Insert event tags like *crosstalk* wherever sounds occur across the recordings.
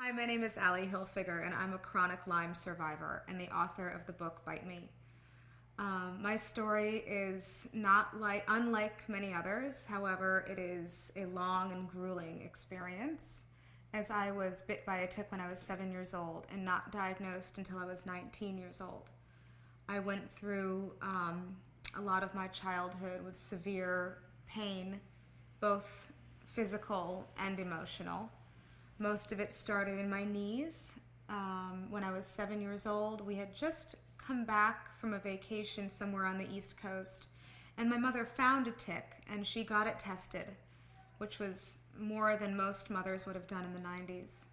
Hi, my name is Allie Hilfiger, and I'm a chronic Lyme survivor and the author of the book Bite Me. Um, my story is not like unlike many others. However, it is a long and grueling experience, as I was bit by a tick when I was seven years old and not diagnosed until I was 19 years old. I went through um, a lot of my childhood with severe pain, both physical and emotional. Most of it started in my knees. Um, when I was seven years old, we had just come back from a vacation somewhere on the East Coast, and my mother found a tick and she got it tested, which was more than most mothers would have done in the 90s.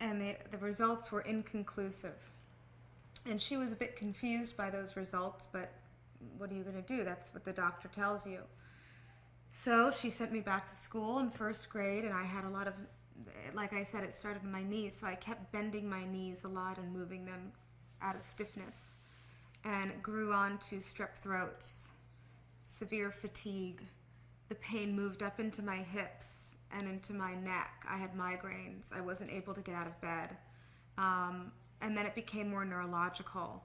And the, the results were inconclusive. And she was a bit confused by those results, but what are you going to do? That's what the doctor tells you. So she sent me back to school in first grade, and I had a lot of like I said, it started in my knees, so I kept bending my knees a lot and moving them out of stiffness. And it grew on to strep throats, severe fatigue. The pain moved up into my hips and into my neck. I had migraines. I wasn't able to get out of bed. Um, and then it became more neurological.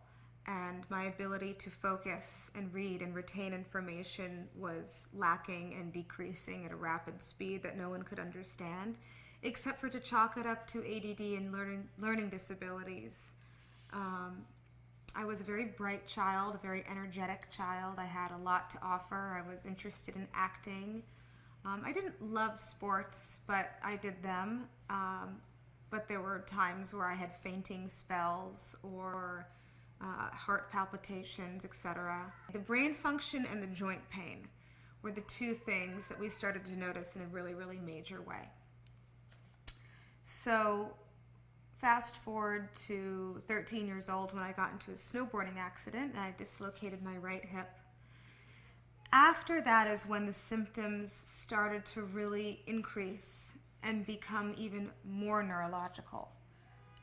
And my ability to focus and read and retain information was lacking and decreasing at a rapid speed that no one could understand except for to chalk it up to ADD and learning learning disabilities. Um, I was a very bright child, a very energetic child. I had a lot to offer. I was interested in acting. Um, I didn't love sports, but I did them. Um, but there were times where I had fainting spells or uh, heart palpitations, etc. The brain function and the joint pain were the two things that we started to notice in a really, really major way. So fast forward to 13 years old when I got into a snowboarding accident and I dislocated my right hip. After that is when the symptoms started to really increase and become even more neurological.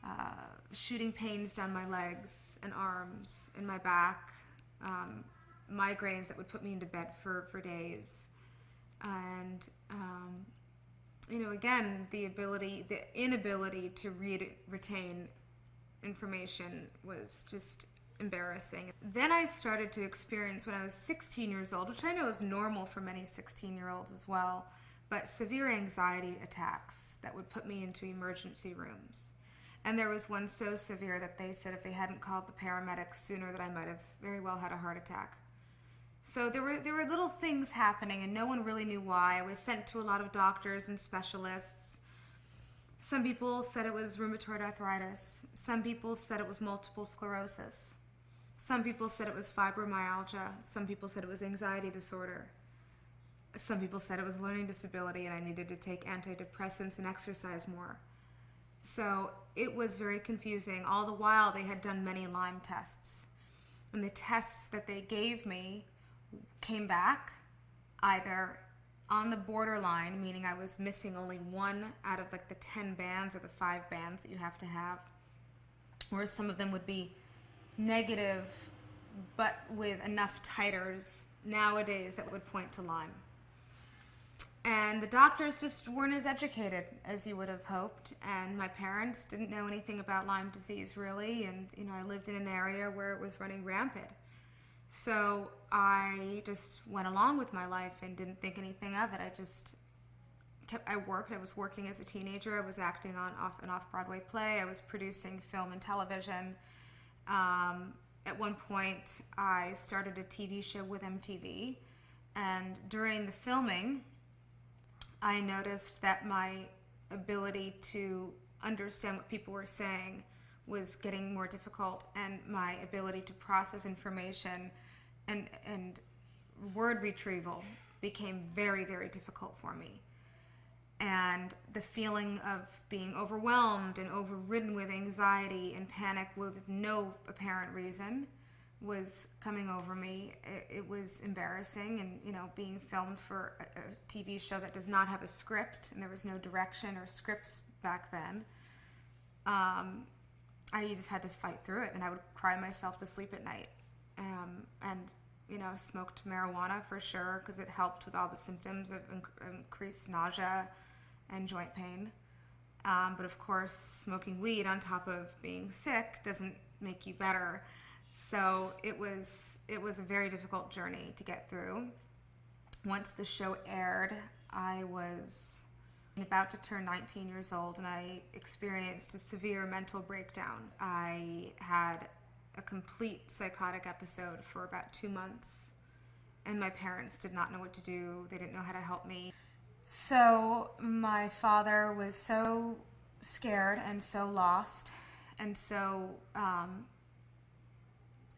Uh, shooting pains down my legs and arms and my back, um, migraines that would put me into bed for, for days, and um, you know, again, the ability, the inability to read, retain information was just embarrassing. Then I started to experience when I was 16 years old, which I know is normal for many 16 year olds as well, but severe anxiety attacks that would put me into emergency rooms. And there was one so severe that they said if they hadn't called the paramedics sooner that I might have very well had a heart attack. So there were there were little things happening, and no one really knew why. I was sent to a lot of doctors and specialists. Some people said it was rheumatoid arthritis. Some people said it was multiple sclerosis. Some people said it was fibromyalgia. Some people said it was anxiety disorder. Some people said it was learning disability and I needed to take antidepressants and exercise more. So it was very confusing. All the while, they had done many Lyme tests. And the tests that they gave me came back either on the borderline, meaning I was missing only one out of like the 10 bands or the five bands that you have to have, or some of them would be negative, but with enough titers nowadays that would point to Lyme. And the doctors just weren't as educated as you would have hoped. And my parents didn't know anything about Lyme disease really. And, you know, I lived in an area where it was running rampant. So I just went along with my life and didn't think anything of it. I just kept, I worked, I was working as a teenager. I was acting on off an off Broadway play. I was producing film and television. Um, at one point, I started a TV show with MTV. And during the filming, I noticed that my ability to understand what people were saying was getting more difficult and my ability to process information and, and word retrieval became very, very difficult for me. And the feeling of being overwhelmed and overridden with anxiety and panic with no apparent reason was coming over me. It, it, was embarrassing, and you know, being filmed for a, a, TV show that does not have a script, and there was no direction or scripts back then. Um, I just had to fight through it, and I would cry myself to sleep at night. Um, and you know, smoked marijuana for sure because it helped with all the symptoms of inc- increased nausea and joint pain. Um, but of course, smoking weed on top of being sick doesn't make you better. So it was it was a very difficult journey to get through. Once the show aired, I was about to turn 19 years old and I experienced a severe mental breakdown. I had a complete psychotic episode for about two months, and my parents did not know what to do. They didn't know how to help me. So, my father was so scared and so lost and so um,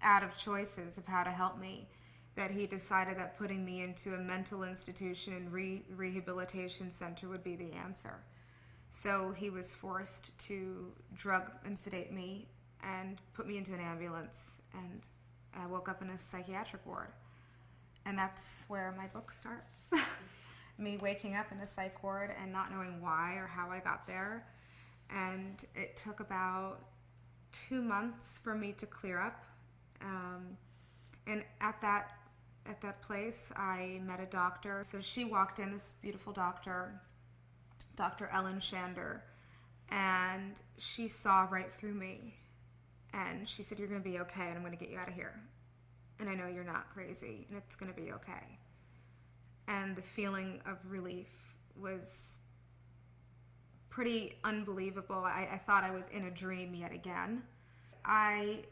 out of choices of how to help me that he decided that putting me into a mental institution and re- rehabilitation center would be the answer. So he was forced to drug and sedate me and put me into an ambulance, and I woke up in a psychiatric ward. And that's where my book starts. *laughs* me waking up in a psych ward and not knowing why or how I got there. And it took about two months for me to clear up. Um, and at that at that place, I met a doctor. So she walked in, this beautiful doctor, Dr. Ellen Shander, and she saw right through me. And she said, You're going to be okay, and I'm going to get you out of here. And I know you're not crazy, and it's going to be okay. And the feeling of relief was pretty unbelievable. I, I thought I was in a dream yet again. I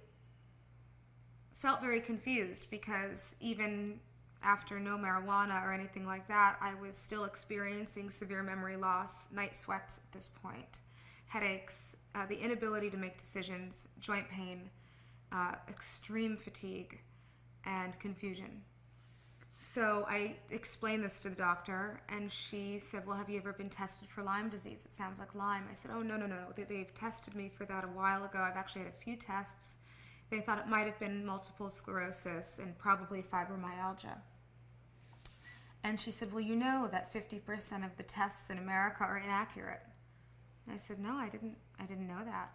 felt very confused because even after no marijuana or anything like that, I was still experiencing severe memory loss, night sweats at this point, headaches, uh, the inability to make decisions, joint pain, uh, extreme fatigue, and confusion. So I explained this to the doctor, and she said, Well, have you ever been tested for Lyme disease? It sounds like Lyme. I said, Oh, no, no, no. They've tested me for that a while ago. I've actually had a few tests they thought it might have been multiple sclerosis and probably fibromyalgia. And she said, Well, you know that 50% of the tests in America are inaccurate. And I said, No, I didn't, I didn't know that.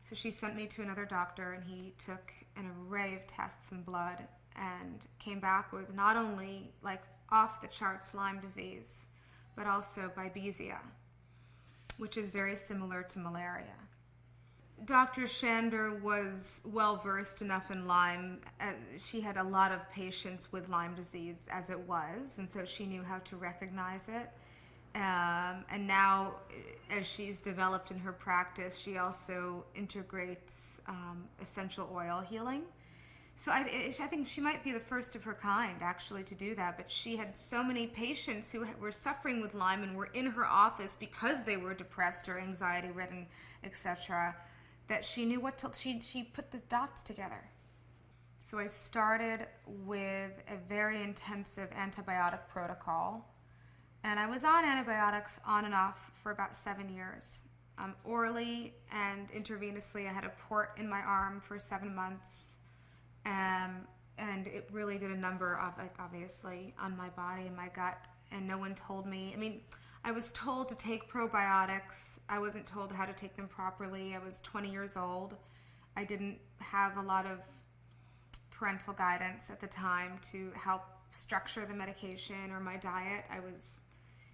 So she sent me to another doctor, and he took an array of tests and blood and came back with not only like off the charts Lyme disease, but also babesia, which is very similar to malaria. Dr. Shander was well versed enough in Lyme. Uh, she had a lot of patients with Lyme disease as it was, and so she knew how to recognize it. Um, and now, as she's developed in her practice, she also integrates um, essential oil healing. So I, I, think she might be the first of her kind actually to do that. But she had so many patients who were suffering with Lyme and were in her office because they were depressed or anxiety ridden, etc that she knew what to, she, she put the dots together. So I started with a very intensive antibiotic protocol. And I was on antibiotics on and off for about seven years. Um, orally and intravenously, I had a port in my arm for seven months. Um, and it really did a number of obviously, on my body and my gut. And no one told me. I mean, I was told to take probiotics. I wasn't told how to take them properly. I was 20 years old. I didn't have a lot of parental guidance at the time to help structure the medication or my diet. I was,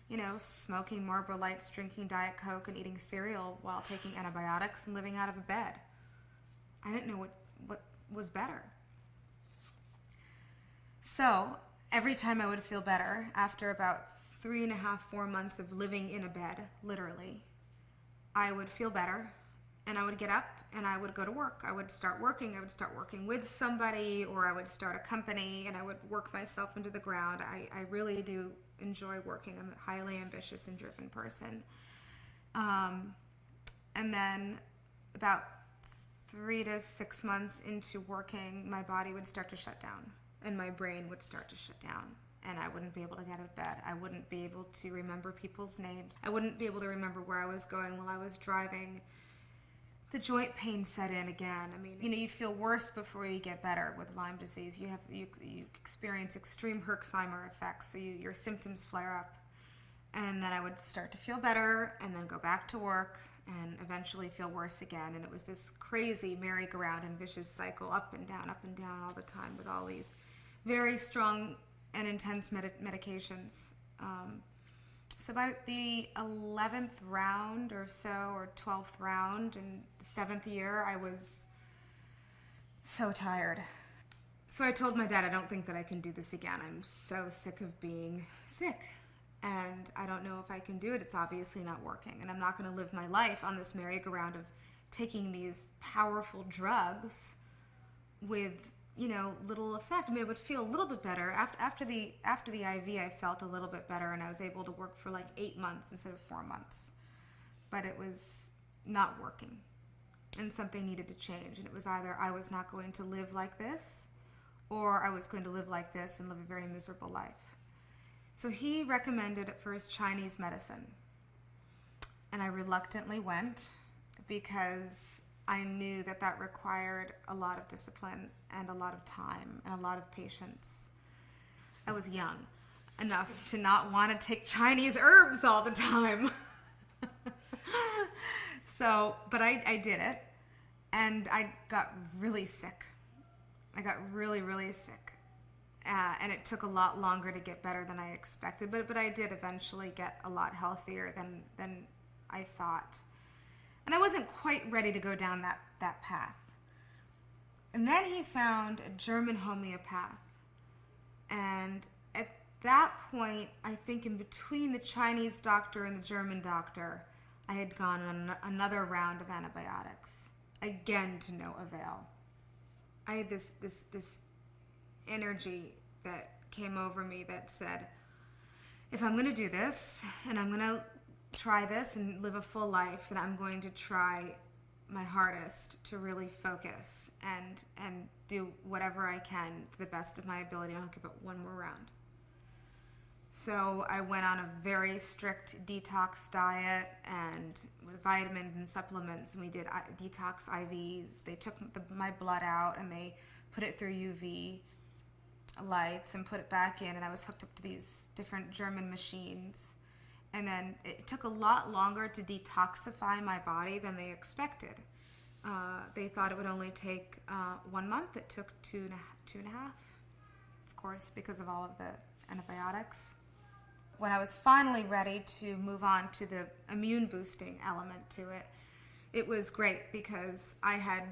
you know, smoking Marlboro Lights, drinking Diet Coke, and eating cereal while taking antibiotics and living out of a bed. I didn't know what, what was better. So every time I would feel better after about three and a half, four months of living in a bed, literally, I would feel better and I would get up and I would go to work. I would start working. I would start working with somebody or I would start a company and I would work myself into the ground. I, I really do enjoy working. I'm a highly ambitious and driven person. Um, and then about three to six months into working, my body would start to shut down and my brain would start to shut down and I wouldn't be able to get out of bed. I wouldn't be able to remember people's names. I wouldn't be able to remember where I was going while I was driving. The joint pain set in again. I mean, you know, you feel worse before you get better with Lyme disease. You have you, you experience extreme Herxheimer effects, so you, your symptoms flare up. And then I would start to feel better, and then go back to work, and eventually feel worse again. And it was this crazy merry-go-round and vicious cycle, up and down, up and down all the time, with all these very strong and intense med- medications. Um, So about the 11th round or so, or 12th round, and seventh year, I was so tired. So I told my dad, I don't think that I can do this again. I'm so sick of being sick. And I don't know if I can do it. It's obviously not working. And I'm not going to live my life on this merry-go-round of taking these powerful drugs with you know little effect. I mean, it would feel a little bit better after after the after the IV. I felt a little bit better, and I was able to work for like eight months instead of four months. But it was not working, and something needed to change. And it was either I was not going to live like this, or I was going to live like this and live a very miserable life. So he recommended at first Chinese medicine, and I reluctantly went because I knew that that required a lot of discipline and a lot of time and a lot of patience. I was young enough to not want to take Chinese herbs all the time. *laughs* so, but I, I did it and I got really sick. I got really, really sick. Uh, and it took a lot longer to get better than I expected, but, but I did eventually get a lot healthier than, than I thought. And I wasn't quite ready to go down that, that path. And then he found a German homeopath. And at that point, I think in between the Chinese doctor and the German doctor, I had gone on another round of antibiotics. Again, to no avail. I had this, this, this energy that came over me that said, if I'm going to do this and I'm going to try this and live a full life and I'm going to try my hardest to really focus and and do whatever I can to the best of my ability. I'll give it one more round. So I went on a very strict detox diet and with vitamins and supplements, and we did detox IVs. They took the, my blood out and they put it through UV lights and put it back in, and I was hooked up to these different German machines and then it took a lot longer to detoxify my body than they expected. Uh, they thought it would only take uh, one month. It took two and, a, two and a half, of course, because of all of the antibiotics. When I was finally ready to move on to the immune boosting element to it, it was great because I had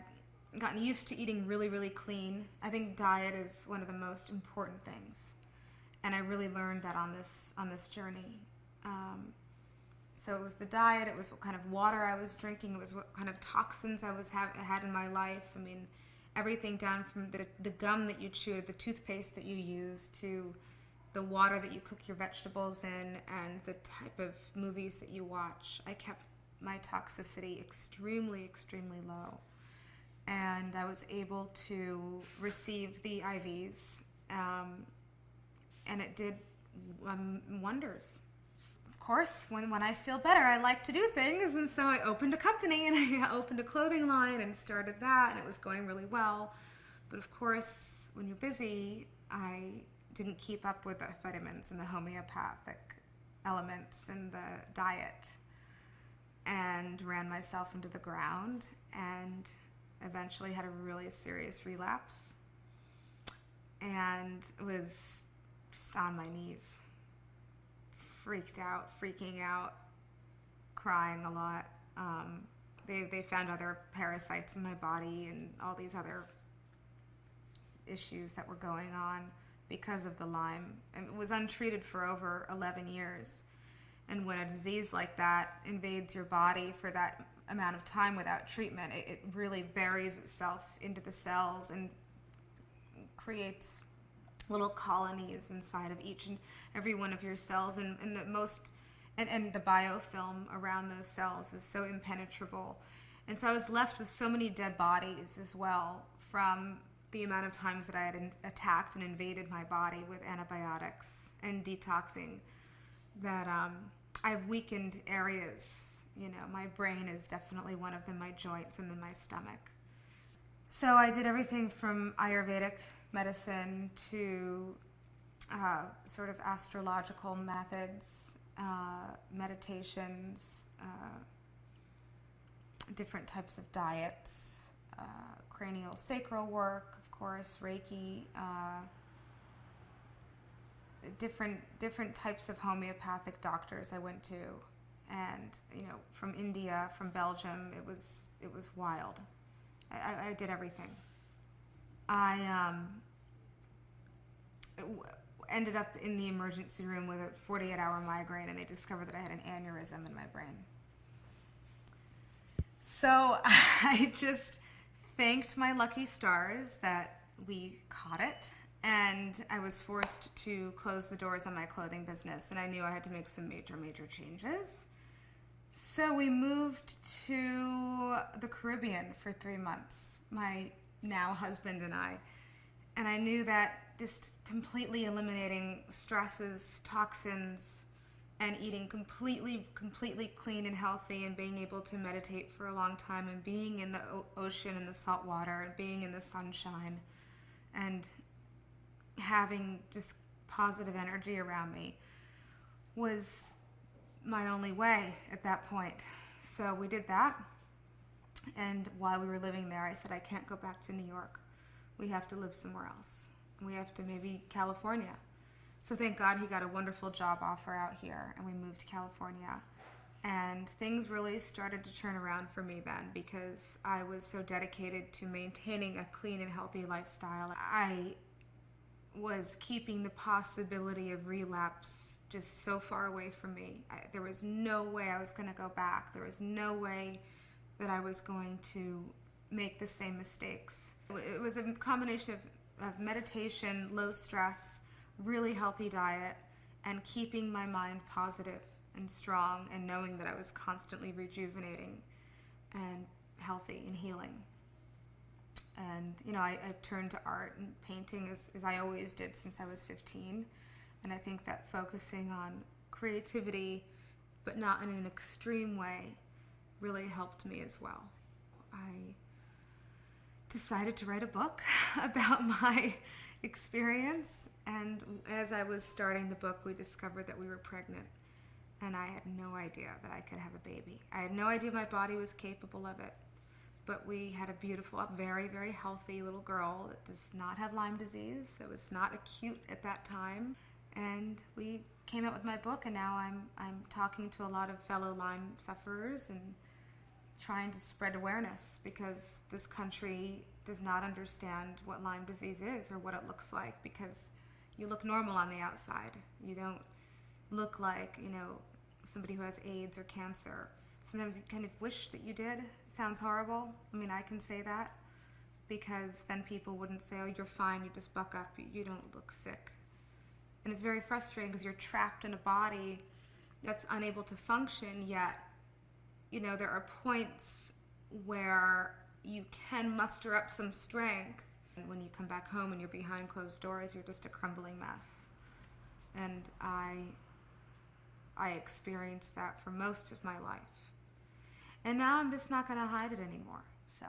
gotten used to eating really, really clean. I think diet is one of the most important things, and I really learned that on this on this journey. Um, so it was the diet, it was what kind of water I was drinking, it was what kind of toxins I was have, had in my life. I mean, everything down from the, the gum that you chew, the toothpaste that you use, to the water that you cook your vegetables in, and the type of movies that you watch. I kept my toxicity extremely, extremely low. And I was able to receive the IVs, um, and it did um, wonders course, when, when I feel better, I like to do things. And so I opened a company and *laughs* I opened a clothing line and started that, and it was going really well. But of course, when you're busy, I didn't keep up with the vitamins and the homeopathic elements and the diet and ran myself into the ground and eventually had a really serious relapse and was just on my knees freaked out, freaking out, crying a lot. Um, they, they found other parasites in my body and all these other issues that were going on because of the Lyme. And it was untreated for over 11 years. And when a disease like that invades your body for that amount of time without treatment, it, it really buries itself into the cells and creates little colonies inside of each and every one of your cells and, and the most and, and the biofilm around those cells is so impenetrable. And so i was left with so many dead bodies as well from the amount of times that i had attacked and invaded my body with antibiotics and detoxing that um, i've weakened areas. You know my brain is definitely one of them my joints and then my stomach. So i did everything from ayurvedic medicine to uh, sort of astrological methods, uh, meditations, uh, different types of diets, uh, cranial sacral work, of course, Reiki. Uh, different different types of homeopathic doctors I went to, and you know from India, from Belgium. It was it was wild. I, I, did everything. I um, ended up in the emergency room with a 48 hour migraine, and they discovered that I had an aneurysm in my brain. So *laughs* I just thanked my lucky stars that we caught it and I was forced to close the doors on my clothing business, and I knew I had to make some major, major changes. So we moved to the Caribbean for three months, my now husband and I. And I knew that just completely eliminating stresses, toxins, and eating completely, completely clean and healthy, and being able to meditate for a long time, and being in the ocean and the salt water, and being in the sunshine, and having just positive energy around me was my only way at that point. So we did that. And while we were living there, I said, I can't go back to New York. We have to live somewhere else. We have to maybe California. So thank God he got a wonderful job offer out here and we moved to California. And things really started to turn around for me then because I was so dedicated to maintaining a clean and healthy lifestyle. I was keeping the possibility of relapse just so far away from me. I, there was no way I was going to go back. There was no way that I was going to make the same mistakes. It was a combination of, of meditation, low stress, really healthy diet, and keeping my mind positive and strong and knowing that I was constantly rejuvenating and healthy and healing. And you know I, I, turned to art and painting as, as i always did since i was 15 and i think that focusing on creativity but not in an extreme way really helped me as well. I decided to write a book *laughs* about my experience and as i was starting the book we discovered that we were pregnant and i had no idea that i could have a baby i had no idea my body was capable of it but we had a beautiful, very, very healthy little girl that does not have Lyme disease. It was not acute at that time. And we came out with my book, and now I'm, I'm talking to a lot of fellow Lyme sufferers and trying to spread awareness because this country does not understand what Lyme disease is or what it looks like because you look normal on the outside. You don't look like, you know, somebody who has AIDS or cancer sometimes you kind of wish that you did. Sounds horrible. I mean, I can say that because then people wouldn't say, oh, you're fine, you just buck up, you don't look sick. And it's very frustrating because you're trapped in a body that's unable to function, yet, you know, there are points where you can muster up some strength. And when you come back home and you're behind closed doors, you're just a crumbling mess. And I, I experienced that for most of my life. And now I'm just not going to hide it anymore. So.